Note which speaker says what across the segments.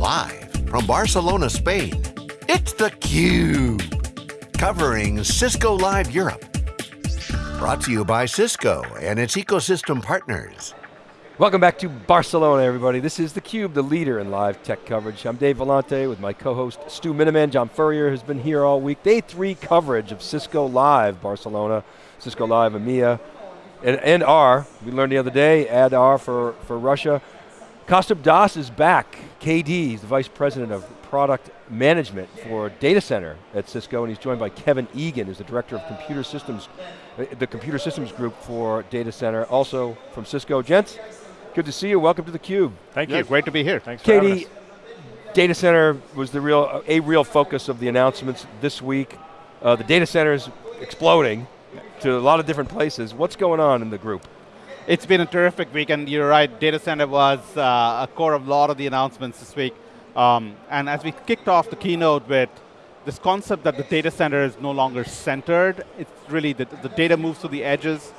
Speaker 1: Live from Barcelona, Spain, it's theCUBE. Covering Cisco Live Europe. Brought to you by Cisco and its ecosystem partners.
Speaker 2: Welcome back to Barcelona, everybody. This is theCUBE, the leader in live tech coverage. I'm Dave Vellante with my co-host Stu Miniman. John Furrier has been here all week. Day three coverage of Cisco Live Barcelona, Cisco Live EMEA, and, and R. We learned the other day, add R for, for Russia. Kaustubh Das is back. KD, he's the Vice President of Product Management for Data Center at Cisco, and he's joined by Kevin Egan, who's the Director of Computer Systems, uh, the Computer Systems Group for Data Center, also from Cisco. Gents, good to see you, welcome to theCUBE.
Speaker 3: Thank you, great to be here.
Speaker 4: Thanks
Speaker 2: KD, data center was the real, a real focus of the announcements this week. Uh, the data center is exploding to a lot of different places. What's going on in the group?
Speaker 3: It's been a terrific week, and you're right, data center was uh, a core of a lot of the announcements this week. Um, and as we kicked off the keynote with this concept that the data center is no longer centered, it's really the, the data moves to the edges,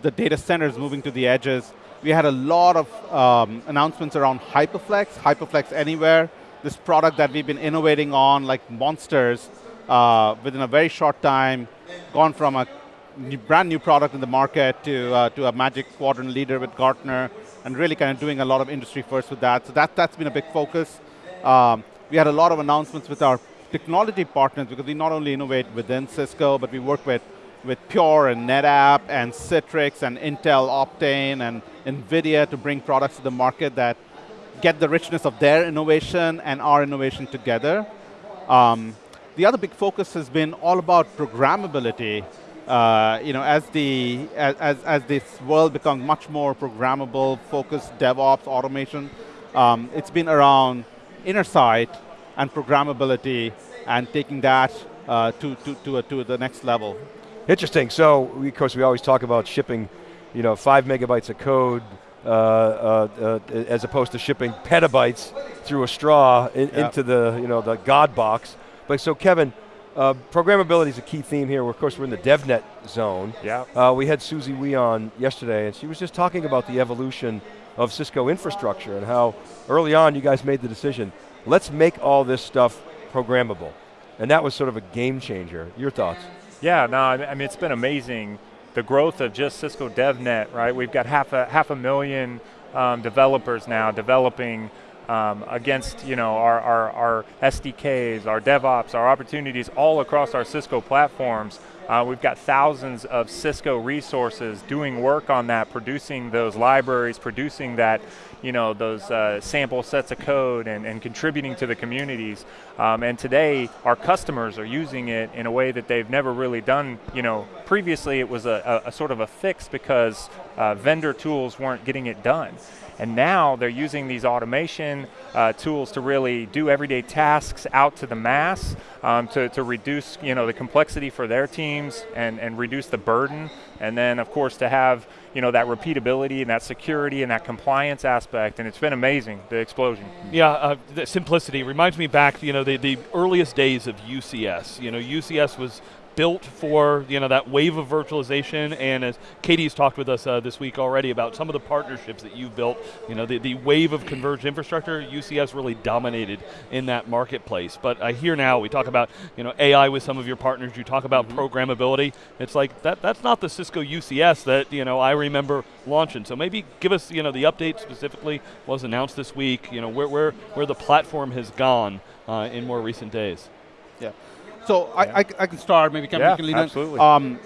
Speaker 3: the data center is moving to the edges. We had a lot of um, announcements around HyperFlex, HyperFlex Anywhere, this product that we've been innovating on like monsters uh, within a very short time, gone from a new, brand new product in the market to, uh, to a Magic Quadrant leader with Gartner, and really kind of doing a lot of industry first with that. So that, that's been a big focus. Um, we had a lot of announcements with our technology partners because we not only innovate within Cisco, but we work with, with Pure and NetApp and Citrix and Intel Optane and NVIDIA to bring products to the market that get the richness of their innovation and our innovation together. Um, the other big focus has been all about programmability uh, you know, as the as, as this world becomes much more programmable, focused DevOps, automation, um, it's been around Intersight and programmability and taking that uh, to, to, to, to the next level.
Speaker 2: Interesting, so we, of course we always talk about shipping you know, five megabytes of code uh, uh, uh as opposed to shipping petabytes through a straw in, yep. into the, you know, the God box. But so Kevin, uh, programmability is a key theme here. Of course, we're in the DevNet zone.
Speaker 4: Yeah.
Speaker 2: Uh, we had Susie Wee on yesterday, and she was just talking about the evolution of Cisco infrastructure and how early on you guys made the decision, let's make all this stuff programmable. And that was sort of a game changer. Your thoughts?
Speaker 4: Yeah, no, I mean, it's been amazing. The growth of just Cisco DevNet, right? We've got half a, half a million um, developers now developing um, against you know, our, our, our, SDKs, our DevOps, our opportunities all across our Cisco platforms. Uh, we've got thousands of Cisco resources doing work on that, producing those libraries, producing that, you know, those uh, sample sets of code and, and contributing to the communities. Um, and today, our customers are using it in a way that they've never really done, you know, previously it was a, a, a sort of a fix because uh, vendor tools weren't getting it done. And now they're using these automation uh, tools to really do everyday tasks out to the mass um, to, to reduce you know, the complexity for their teams and, and reduce the burden. And then of course to have you know, that repeatability and that security and that compliance aspect, and it's been amazing, the explosion.
Speaker 5: Yeah, uh, the simplicity reminds me back, you know, the, the earliest days of UCS. You know, UCS was built for you know that wave of virtualization, and as KD's talked with us uh, this week already about some of the partnerships that you've built, you know the, the wave of converged infrastructure, UCS really dominated in that marketplace. But I hear now we talk about you know AI with some of your partners. You talk about mm -hmm. programmability. It's like that. That's not the Cisco UCS that you know I remember launching. So maybe give us you know the update specifically was announced this week. You know where where where the platform has gone uh, in more recent days.
Speaker 3: Yeah. So yeah. I, I, I, can start, maybe Kevin
Speaker 4: yeah,
Speaker 3: can lead
Speaker 4: absolutely.
Speaker 3: Um,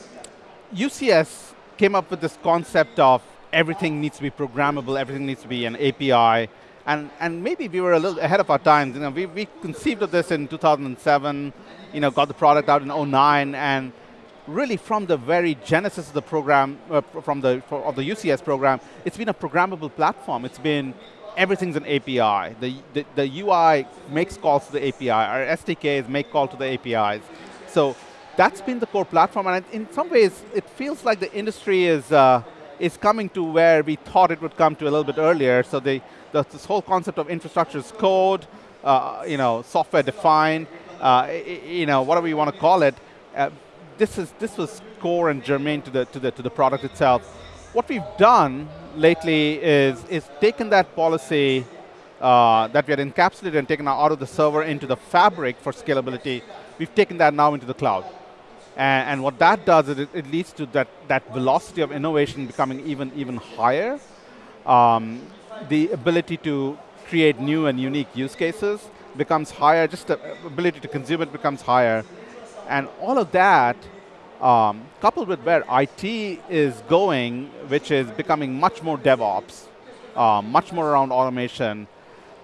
Speaker 3: UCS came up with this concept of everything needs to be programmable, everything needs to be an API, and, and maybe we were a little ahead of our times. You know, we, we conceived of this in 2007, you know, got the product out in 09, and really from the very genesis of the program, uh, from the, for, of the UCS program, it's been a programmable platform. It's been everything's an API. The, the, the, UI makes calls to the API. Our SDKs make call to the APIs. So that's been the core platform, and in some ways, it feels like the industry is, uh, is coming to where we thought it would come to a little bit earlier. So the, the this whole concept of infrastructure as code, uh, you know, software defined, uh, you know, whatever you want to call it, uh, this, is, this was core and germane to the, to, the, to the product itself. What we've done lately is, is taken that policy uh, that we had encapsulated and taken out of the server into the fabric for scalability, we've taken that now into the cloud. And, and what that does is it, it, leads to that, that velocity of innovation becoming even, even higher. Um, the ability to create new and unique use cases becomes higher, just the ability to consume it becomes higher. And all of that, um, coupled with where IT is going, which is becoming much more DevOps, uh, much more around automation,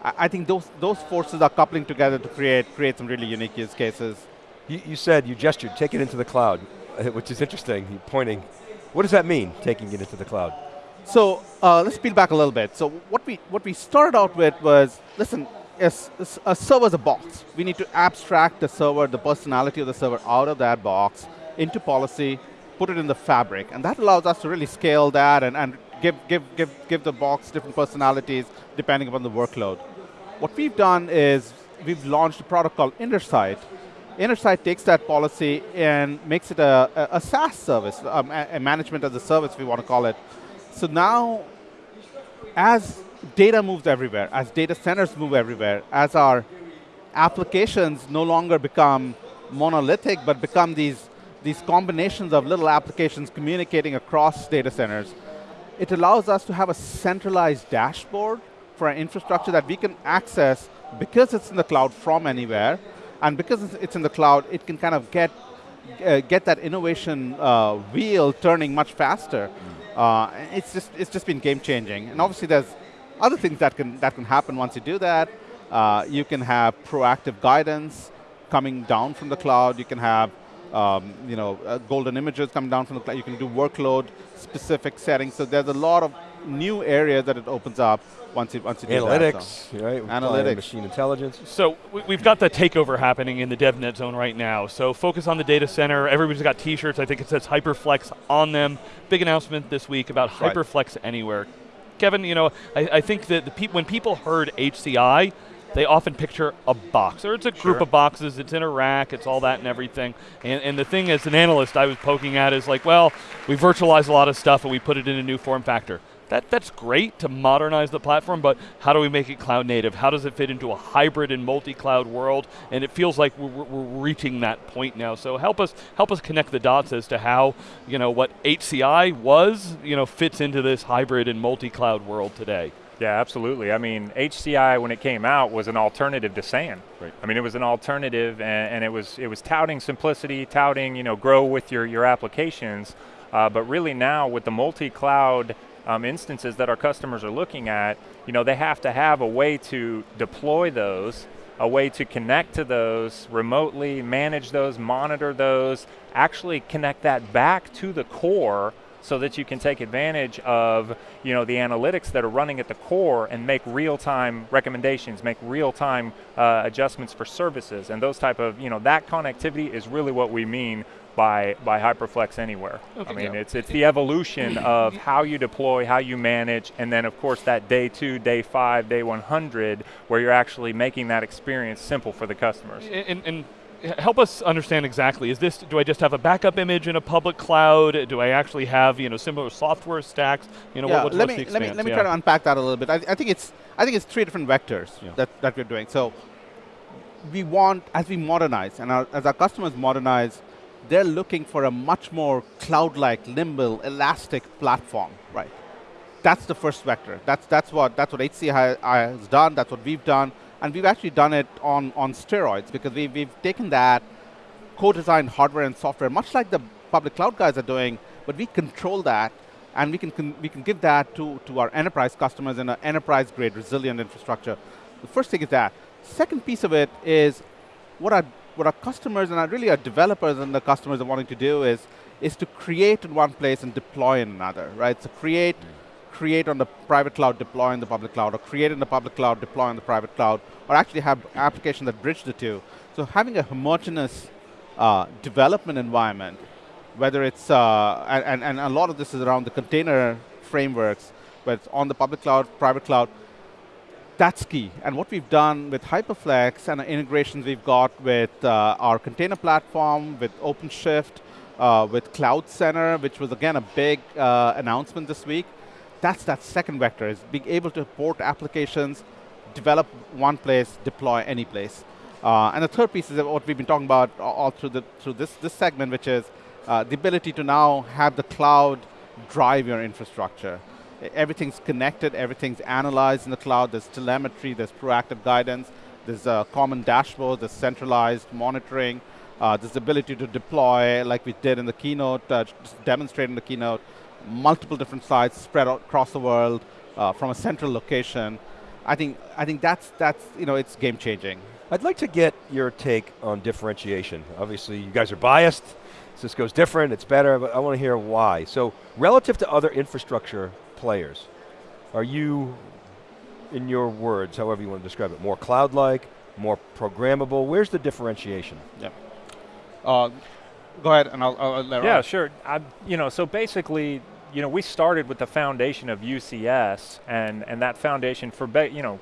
Speaker 3: I, I think those, those forces are coupling together to create, create some really unique use cases.
Speaker 2: You, you said, you gestured, take it into the cloud, which is interesting, you're pointing. What does that mean, taking it into the cloud?
Speaker 3: So uh, let's peel back a little bit. So what we, what we started out with was, listen, a, a server is a box. We need to abstract the server, the personality of the server out of that box into policy, put it in the fabric. And that allows us to really scale that and, and give, give, give, give the box different personalities depending upon the workload. What we've done is we've launched a product called Intersight, Intersight takes that policy and makes it a, a, a SaaS service, um, a, a management as a service, we want to call it. So now, as data moves everywhere, as data centers move everywhere, as our applications no longer become monolithic, but become these, these combinations of little applications communicating across data centers, it allows us to have a centralized dashboard for our infrastructure that we can access because it's in the cloud from anywhere, and because it's in the cloud, it can kind of get, uh, get that innovation uh, wheel turning much faster. Uh, it's, just, it's just been game changing. And obviously there's other things that can, that can happen once you do that. Uh, you can have proactive guidance coming down from the cloud. You can have um, you know, uh, golden images coming down from the cloud. You can do workload specific settings. So there's a lot of new areas that it opens up once you, once you
Speaker 2: Analytics,
Speaker 3: do that. So.
Speaker 2: right?
Speaker 3: Analytics.
Speaker 2: Machine intelligence.
Speaker 5: So we've got the takeover happening in the DevNet zone right now. So focus on the data center. Everybody's got t-shirts. I think it says HyperFlex on them. Big announcement this week about right. HyperFlex Anywhere. Kevin, you know, I, I think that the pe when people heard HCI, they often picture a box, or it's a group sure. of boxes, it's in a rack, it's all that and everything. And, and the thing as an analyst I was poking at is like, well, we virtualize a lot of stuff and we put it in a new form factor that, that's great to modernize the platform, but how do we make it cloud native? How does it fit into a hybrid and multi-cloud world? And it feels like we're, we're, reaching that point now. So help us help us connect the dots as to how you know what HCI was you know fits into this hybrid and multi-cloud world today.
Speaker 4: Yeah, absolutely. I mean, HCI when it came out was an alternative to SAN.
Speaker 5: Right.
Speaker 4: I mean, it was an alternative, and, and, it was it was touting simplicity, touting you know grow with your your applications. Uh, but really now with the multi-cloud um, instances that our customers are looking at, you know, they have to have a way to deploy those, a way to connect to those remotely, manage those, monitor those, actually connect that back to the core so that you can take advantage of you know the analytics that are running at the core and make real-time recommendations, make real-time uh, adjustments for services, and those type of you know that connectivity is really what we mean by, by HyperFlex Anywhere. Okay, I mean, yeah. it's, it's the evolution of how you deploy, how you manage, and then of course that day two, day five, day 100, where you're actually making that experience simple for the customers.
Speaker 5: And, and help us understand exactly, is this, do I just have a backup image in a public cloud? Do I actually have, you know, similar software stacks? You know,
Speaker 3: yeah,
Speaker 5: what,
Speaker 3: let, me, let me, let me yeah. try to unpack that a little bit. I, I, think it's, I think it's three different vectors yeah. that, that we're doing. So we want, as we modernize, and our, as our customers modernize, they're looking for a much more cloud-like, nimble, elastic platform, right? That's the first vector. That's, that's, what, that's what HCI has done, that's what we've done, and we've actually done it on, on steroids because we've, we've taken that co-designed hardware and software, much like the public cloud guys are doing, but we control that and we can, we can give that to, to our enterprise customers in an enterprise-grade resilient infrastructure. The first thing is that. Second piece of it is what our what our customers and our really our developers and the customers are wanting to do is, is to create in one place and deploy in another, right? So create, mm. Create on the private cloud, deploy in the public cloud, or create in the public cloud, deploy in the private cloud, or actually have applications that bridge the two. So having a homogeneous uh, development environment, whether it's, uh, and, and a lot of this is around the container frameworks, whether it's on the public cloud, private cloud, that's key. And what we've done with HyperFlex and the integrations we've got with uh, our container platform, with OpenShift, uh, with CloudCenter, which was again a big uh, announcement this week, that's that second vector, is being able to port applications develop one place, deploy any place. Uh, and the third piece is what we've been talking about all through, the, through this, this segment, which is uh, the ability to now have the cloud drive your infrastructure. Everything's connected, everything's analyzed in the cloud, there's telemetry, there's proactive guidance, there's a common dashboard, there's centralized monitoring, uh, there's the ability to deploy, like we did in the keynote, uh, demonstrate in the keynote, multiple different sites spread across the world uh, from a central location. I think, I think that's, that's, you know, it's game changing.
Speaker 2: I'd like to get your take on differentiation. Obviously, you guys are biased. Cisco's different, it's better, but I want to hear why. So, relative to other infrastructure players, are you, in your words, however you want to describe it, more cloud-like, more programmable? Where's the differentiation?
Speaker 3: Yeah. Uh, go ahead, and I'll, I'll let
Speaker 4: Yeah, sure. I, you know, so basically, you know, we started with the foundation of UCS, and and that foundation for, you know,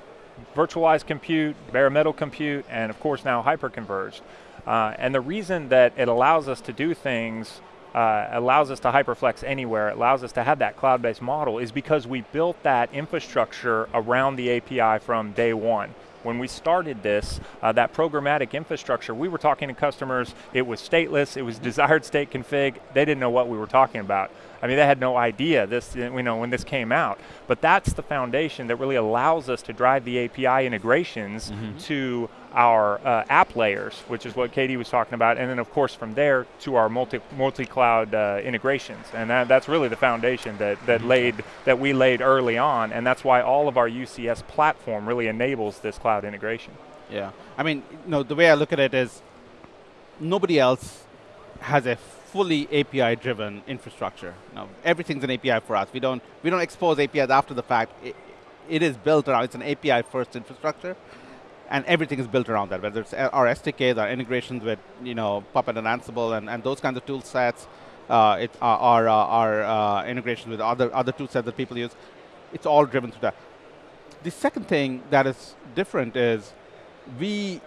Speaker 4: virtualized compute, bare metal compute, and of course now hyperconverged. Uh, and the reason that it allows us to do things, uh, allows us to hyperflex anywhere, allows us to have that cloud-based model is because we built that infrastructure around the API from day one. When we started this, uh, that programmatic infrastructure, we were talking to customers, it was stateless, it was desired state config, they didn't know what we were talking about. I mean, they had no idea this, you know, when this came out. But that's the foundation that really allows us to drive the API integrations mm -hmm. to our uh, app layers, which is what KD was talking about, and then of course from there to our multi multi-cloud uh, integrations, and that, that's really the foundation that that mm-hmm. laid that we laid early on, and that's why all of our UCS platform really enables this cloud integration.
Speaker 3: Yeah, I mean, know, the way I look at it is, nobody else has a fully API-driven infrastructure. Now, everything's an API for us. We don't we don't expose APIs after the fact. It, it is built around. It's an API-first infrastructure and everything is built around that, whether it's our SDKs, our integrations with you know Puppet and Ansible and, and those kinds of tool sets, uh, it, uh, our, uh, our uh, integrations with other, other tool sets that people use, it's all driven through that. The second thing that is different is we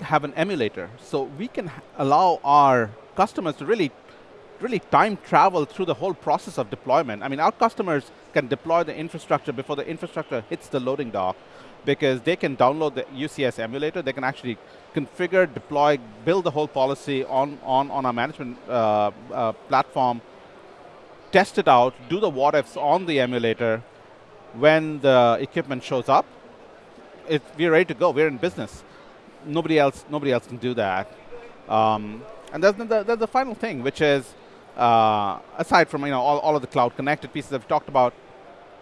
Speaker 3: have an emulator, so we can allow our customers to really really time travel through the whole process of deployment. I mean, our customers can deploy the infrastructure before the infrastructure hits the loading dock because they can download the UCS emulator, they can actually configure, deploy, build the whole policy on, on, on our management uh, uh, platform, test it out, do the what ifs on the emulator. When the equipment shows up, it, we're ready to go, we're in business. Nobody else, nobody else can do that. Um, and that's the, that's the final thing, which is, uh, aside from you know all, all of the cloud connected pieces I've talked about,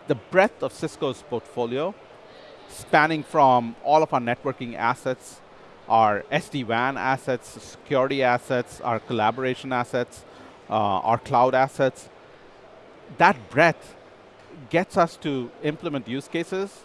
Speaker 3: the breadth of Cisco's portfolio spanning from all of our networking assets, our SD-WAN assets, security assets, our collaboration assets, uh, our cloud assets. That breadth gets us to implement use cases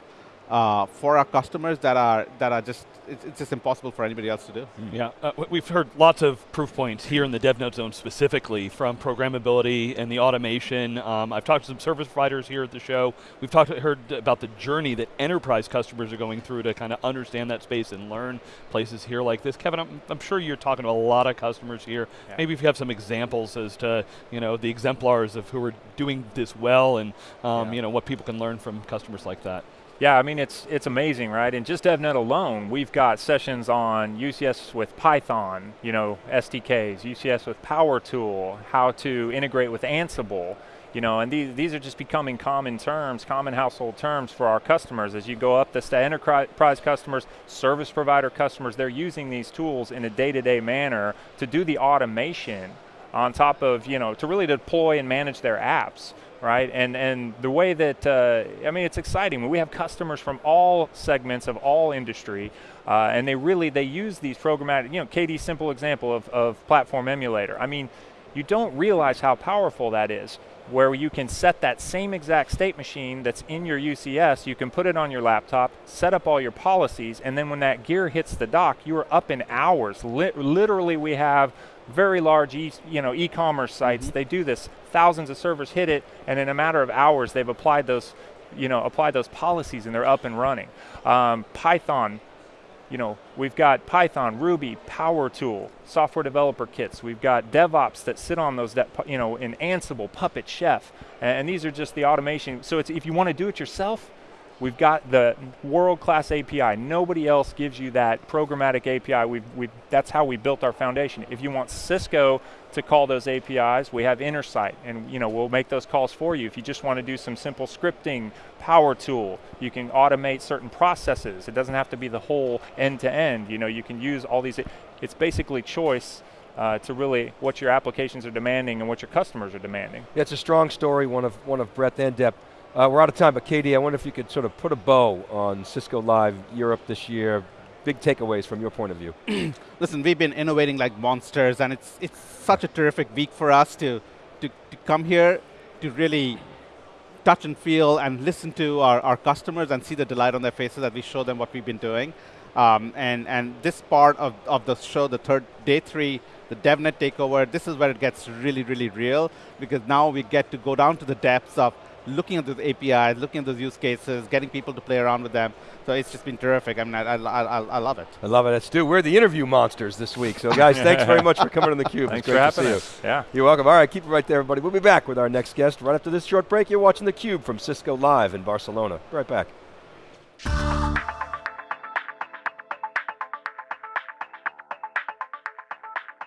Speaker 3: uh, for our customers that are that are just it's, it's, just impossible for anybody else to do.
Speaker 5: Mm. Yeah, uh, we've heard lots of proof points here in the DevNet zone specifically from programmability and the automation. Um, I've talked to some service providers here at the show. We've talked heard about the journey that enterprise customers are going through to kind of understand that space and learn places here like this. Kevin, I'm, I'm sure you're talking to a lot of customers here. Yeah. Maybe if you have some examples as to you know the exemplars of who are doing this well and um, yeah. you know what people can learn from customers like that.
Speaker 4: Yeah, I mean, it's, it's amazing, right? And just DevNet alone, we've got sessions on UCS with Python, you know, SDKs, UCS with PowerTool, how to integrate with Ansible, you know, and these, these are just becoming common terms, common household terms for our customers. As you go up to enterprise customers, service provider customers, they're using these tools in a day-to-day -day manner to do the automation on top of, you know, to really deploy and manage their apps right? And and the way that uh, I mean, it's exciting. We have customers from all segments of all industry, uh, and they really they use these programmatic. You know, KD's simple example of of platform emulator. I mean, you don't realize how powerful that is. Where you can set that same exact state machine that's in your UCS, you can put it on your laptop, set up all your policies, and then when that gear hits the dock, you are up in hours. literally, we have very large e you know, e-commerce sites, mm -hmm. they do this. Thousands of servers hit it, and in a matter of hours, they've applied those, you know, applied those policies and they're up and running. Um, Python, you know, we've got Python, Ruby, PowerTool, software developer kits. We've got DevOps that sit on those, that, you know, in Ansible, Puppet, Chef, and, and these are just the automation. So it's, if you want to do it yourself, We've got the world-class API. Nobody else gives you that programmatic API. We've, we've, that's how we built our foundation. If you want Cisco to call those APIs, we have Intersight, and you know we'll make those calls for you. If you just want to do some simple scripting, PowerTool, you can automate certain processes. It doesn't have to be the whole end-to-end. -end. You know, you can use all these. It's basically choice uh, to really what your applications are demanding and what your customers are demanding.
Speaker 2: Yeah, it's a strong story, one of one of breadth and depth. Uh, we're out of time, but KD, I wonder if you could sort of put a bow on Cisco Live Europe this year. Big takeaways from your point of view.
Speaker 3: Listen, we've been innovating like monsters, and it's it's such a terrific week for us to to, to come here to really touch and feel and listen to our, our customers and see the delight on their faces as we show them what we've been doing. Um, and, and this part of, of the show, the third, day three, the DevNet takeover, this is where it gets really, really real because now we get to go down to the depths of looking at those APIs, looking at those use cases, getting people to play around with them. So it's just been terrific. I mean, I, I, I, I love it.
Speaker 2: I love it. Stu, we're the interview monsters this week. So guys, thanks very much for coming on theCUBE.
Speaker 4: Thanks
Speaker 2: it's
Speaker 4: for having
Speaker 2: you.
Speaker 4: us. Yeah.
Speaker 2: You're welcome. All right, keep it right there, everybody. We'll be back with our next guest right after this short break. You're watching theCUBE from Cisco Live in Barcelona. Be right back.